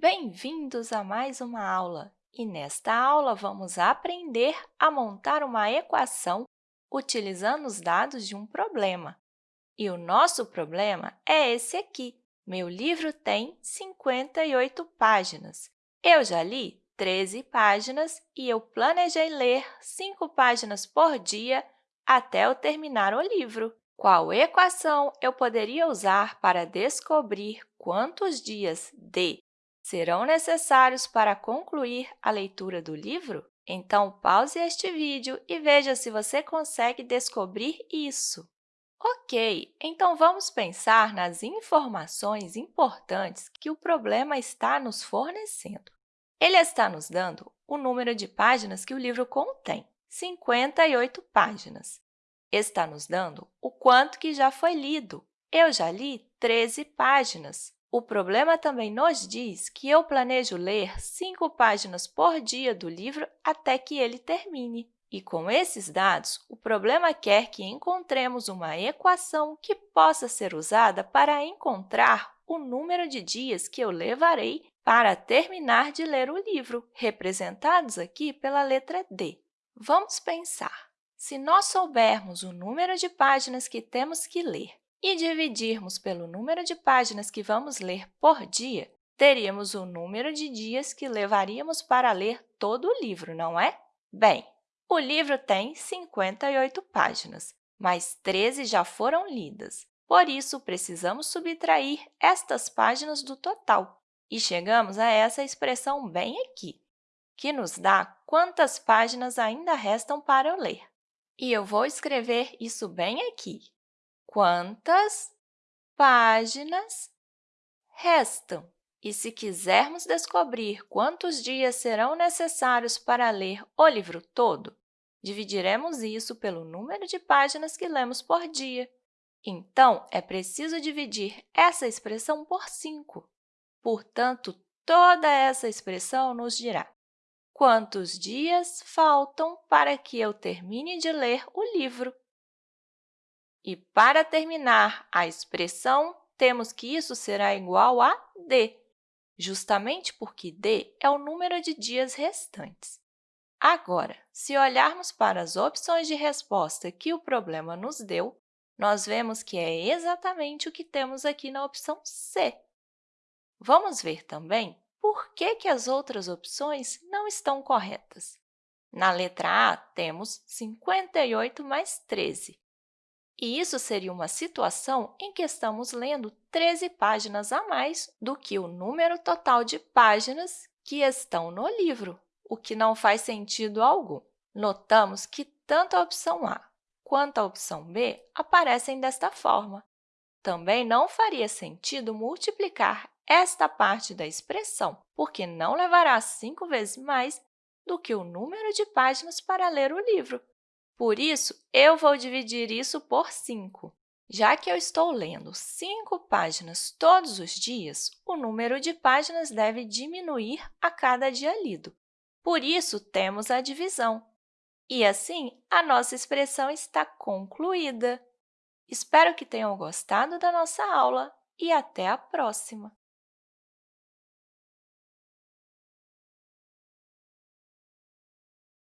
Bem-vindos a mais uma aula! E nesta aula, vamos aprender a montar uma equação utilizando os dados de um problema. E o nosso problema é esse aqui. Meu livro tem 58 páginas. Eu já li 13 páginas e eu planejei ler 5 páginas por dia até eu terminar o livro. Qual equação eu poderia usar para descobrir quantos dias de serão necessários para concluir a leitura do livro? Então, pause este vídeo e veja se você consegue descobrir isso. Ok, então vamos pensar nas informações importantes que o problema está nos fornecendo. Ele está nos dando o número de páginas que o livro contém, 58 páginas está nos dando o quanto que já foi lido. Eu já li 13 páginas. O problema também nos diz que eu planejo ler 5 páginas por dia do livro até que ele termine. E com esses dados, o problema quer que encontremos uma equação que possa ser usada para encontrar o número de dias que eu levarei para terminar de ler o livro, representados aqui pela letra D. Vamos pensar. Se nós soubermos o número de páginas que temos que ler e dividirmos pelo número de páginas que vamos ler por dia, teríamos o número de dias que levaríamos para ler todo o livro, não é? Bem, o livro tem 58 páginas, mas 13 já foram lidas. Por isso, precisamos subtrair estas páginas do total. E chegamos a essa expressão bem aqui, que nos dá quantas páginas ainda restam para eu ler. E eu vou escrever isso bem aqui. Quantas páginas restam? E se quisermos descobrir quantos dias serão necessários para ler o livro todo, dividiremos isso pelo número de páginas que lemos por dia. Então, é preciso dividir essa expressão por 5. Portanto, toda essa expressão nos dirá Quantos dias faltam para que eu termine de ler o livro? E, para terminar a expressão, temos que isso será igual a d, justamente porque d é o número de dias restantes. Agora, se olharmos para as opções de resposta que o problema nos deu, nós vemos que é exatamente o que temos aqui na opção C. Vamos ver também por que, que as outras opções não estão corretas? Na letra A, temos 58 mais 13. E isso seria uma situação em que estamos lendo 13 páginas a mais do que o número total de páginas que estão no livro, o que não faz sentido algum. Notamos que tanto a opção A quanto a opção B aparecem desta forma. Também não faria sentido multiplicar esta parte da expressão, porque não levará cinco vezes mais do que o número de páginas para ler o livro. Por isso, eu vou dividir isso por 5. Já que eu estou lendo 5 páginas todos os dias, o número de páginas deve diminuir a cada dia lido. Por isso, temos a divisão. E, assim, a nossa expressão está concluída. Espero que tenham gostado da nossa aula e até a próxima!